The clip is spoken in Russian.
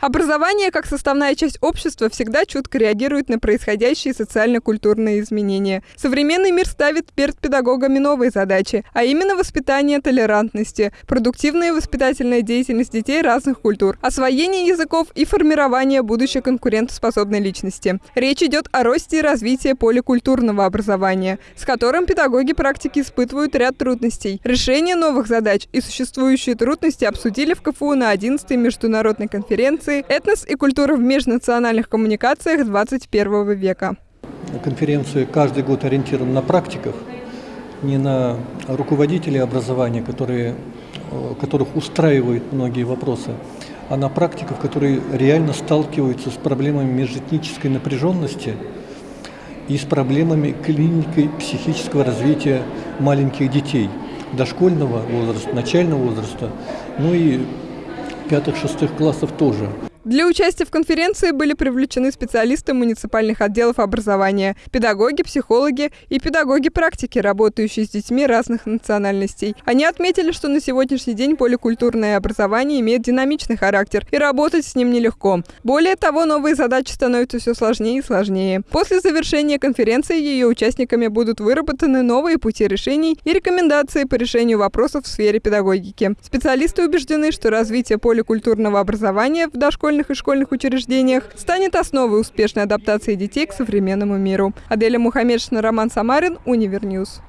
Образование, как составная часть общества, всегда чутко реагирует на происходящие социально-культурные изменения. Современный мир ставит перед педагогами новые задачи, а именно воспитание толерантности, продуктивная воспитательная деятельность детей разных культур, освоение языков и формирование будущей конкурентоспособной личности. Речь идет о росте и развитии поликультурного образования, с которым педагоги практики испытывают ряд трудностей. Решение новых задач и существующие трудности обсудили в КФУ на 11-й международной конференции конференции «Этнос и культура в межнациональных коммуникациях 21 века». Конференция каждый год ориентирована на практиков, не на руководителей образования, которые, э, которых устраивают многие вопросы, а на практиков, которые реально сталкиваются с проблемами межэтнической напряженности и с проблемами клиники психического развития маленьких детей, дошкольного возраста, начального возраста, ну и пятых-шестых классов тоже. Для участия в конференции были привлечены специалисты муниципальных отделов образования, педагоги, психологи и педагоги практики, работающие с детьми разных национальностей. Они отметили, что на сегодняшний день поликультурное образование имеет динамичный характер, и работать с ним нелегко. Более того, новые задачи становятся все сложнее и сложнее. После завершения конференции ее участниками будут выработаны новые пути решений и рекомендации по решению вопросов в сфере педагогики. Специалисты убеждены, что развитие поликультурного образования в дошкольных школьных и школьных учреждениях, станет основой успешной адаптации детей к современному миру. Аделя Мухаммедшина, Роман Самарин, Univer News.